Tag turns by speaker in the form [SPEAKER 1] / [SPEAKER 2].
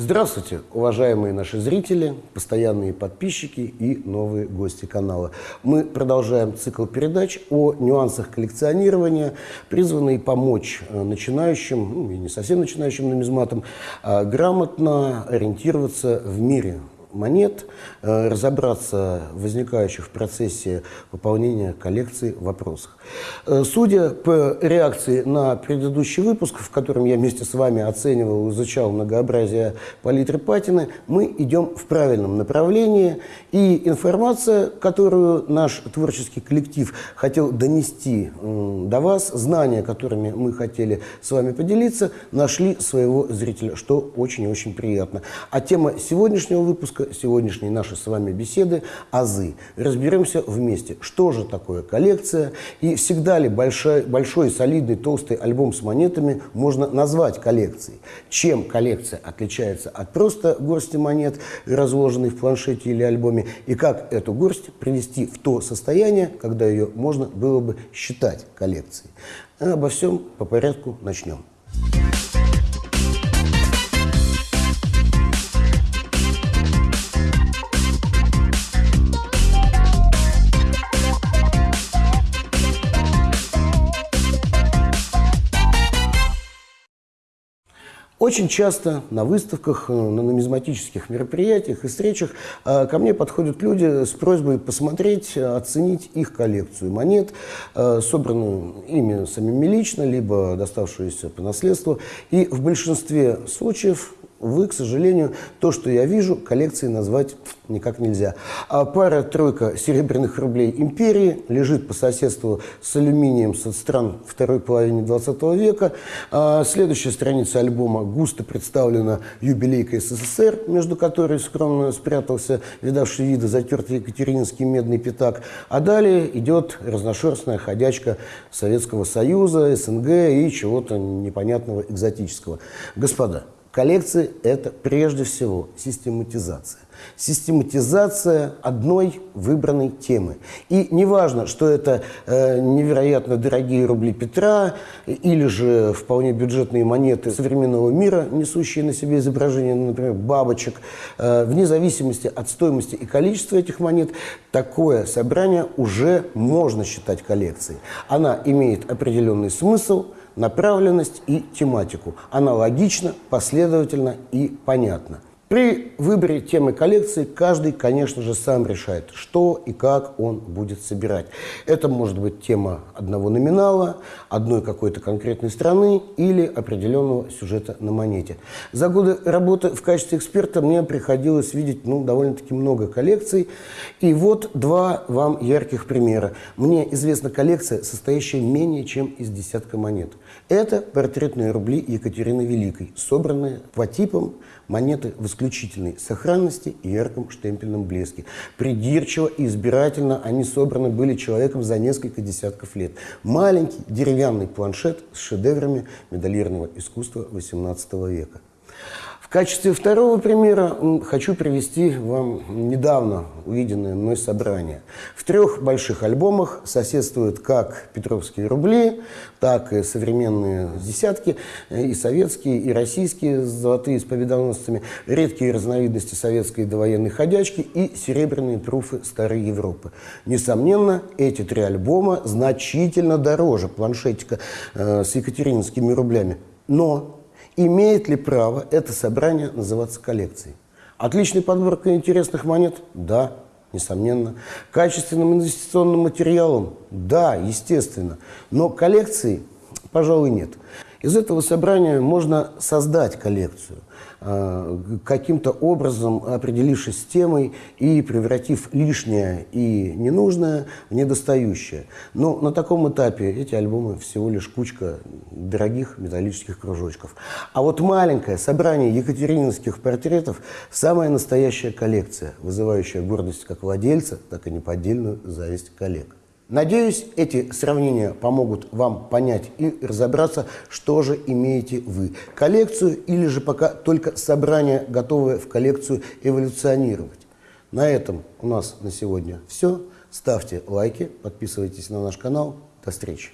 [SPEAKER 1] Здравствуйте, уважаемые наши зрители, постоянные подписчики и новые гости канала. Мы продолжаем цикл передач о нюансах коллекционирования, призванные помочь э, начинающим, ну, и не совсем начинающим нумизматам, а грамотно ориентироваться в мире монет, э, разобраться в возникающих в процессе пополнения коллекции вопросах. Э, судя по реакции на предыдущий выпуск, в котором я вместе с вами оценивал и изучал многообразие палитры патины, мы идем в правильном направлении, и информация, которую наш творческий коллектив хотел донести до вас, знания, которыми мы хотели с вами поделиться, нашли своего зрителя, что очень и очень приятно. А тема сегодняшнего выпуска сегодняшней нашей с вами беседы – азы. Разберемся вместе, что же такое коллекция и всегда ли большой, большой солидный толстый альбом с монетами можно назвать коллекцией. Чем коллекция отличается от просто горсти монет, разложенной в планшете или альбоме, и как эту горсть привести в то состояние, когда ее можно было бы считать коллекцией. Обо всем по порядку начнем. Очень часто на выставках, э, на нумизматических мероприятиях и встречах э, ко мне подходят люди с просьбой посмотреть, оценить их коллекцию монет, э, собранную ими самими лично, либо доставшуюся по наследству. И в большинстве случаев Увы, к сожалению, то, что я вижу, коллекцией назвать никак нельзя. А пара-тройка серебряных рублей империи лежит по соседству с алюминием со стран второй половины 20 века. А следующая страница альбома густо представлена юбилейкой СССР, между которой скромно спрятался видавший виды затертый екатерининский медный пятак. А далее идет разношерстная ходячка Советского Союза, СНГ и чего-то непонятного экзотического. Господа, Коллекции – это прежде всего систематизация. Систематизация одной выбранной темы. И неважно, что это э, невероятно дорогие рубли Петра или же вполне бюджетные монеты современного мира, несущие на себе изображение, например, бабочек, э, вне зависимости от стоимости и количества этих монет, такое собрание уже можно считать коллекцией. Она имеет определенный смысл – направленность и тематику. Аналогично, последовательно и понятно. При выборе темы коллекции каждый, конечно же, сам решает, что и как он будет собирать. Это может быть тема одного номинала, одной какой-то конкретной страны или определенного сюжета на монете. За годы работы в качестве эксперта мне приходилось видеть ну, довольно-таки много коллекций. И вот два вам ярких примера. Мне известна коллекция, состоящая менее чем из десятка монет. Это портретные рубли Екатерины Великой, собранные по типам монеты в исключительной сохранности и ярком штемпельном блеске. Придирчиво и избирательно они собраны были человеком за несколько десятков лет. Маленький деревянный планшет с шедеврами медалированного искусства XVIII века. В качестве второго примера хочу привести вам недавно увиденное мной собрание. В трех больших альбомах соседствуют как петровские рубли, так и современные десятки, и советские, и российские золотые с победоносцами, редкие разновидности советской довоенной ходячки и серебряные труфы старой Европы. Несомненно, эти три альбома значительно дороже планшетика э, с екатерининскими рублями. Но Имеет ли право это собрание называться коллекцией? Отличная подборка интересных монет? Да, несомненно. Качественным инвестиционным материалом? Да, естественно. Но коллекции, пожалуй, нет. Из этого собрания можно создать коллекцию. Э, каким-то образом определившись с темой и превратив лишнее и ненужное в недостающее. Но на таком этапе эти альбомы всего лишь кучка дорогих металлических кружочков. А вот маленькое собрание екатерининских портретов – самая настоящая коллекция, вызывающая гордость как владельца, так и неподдельную зависть коллег. Надеюсь, эти сравнения помогут вам понять и разобраться, что же имеете вы. Коллекцию или же пока только собрание, готовое в коллекцию эволюционировать. На этом у нас на сегодня все. Ставьте лайки, подписывайтесь на наш канал. До встречи.